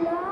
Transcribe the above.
love.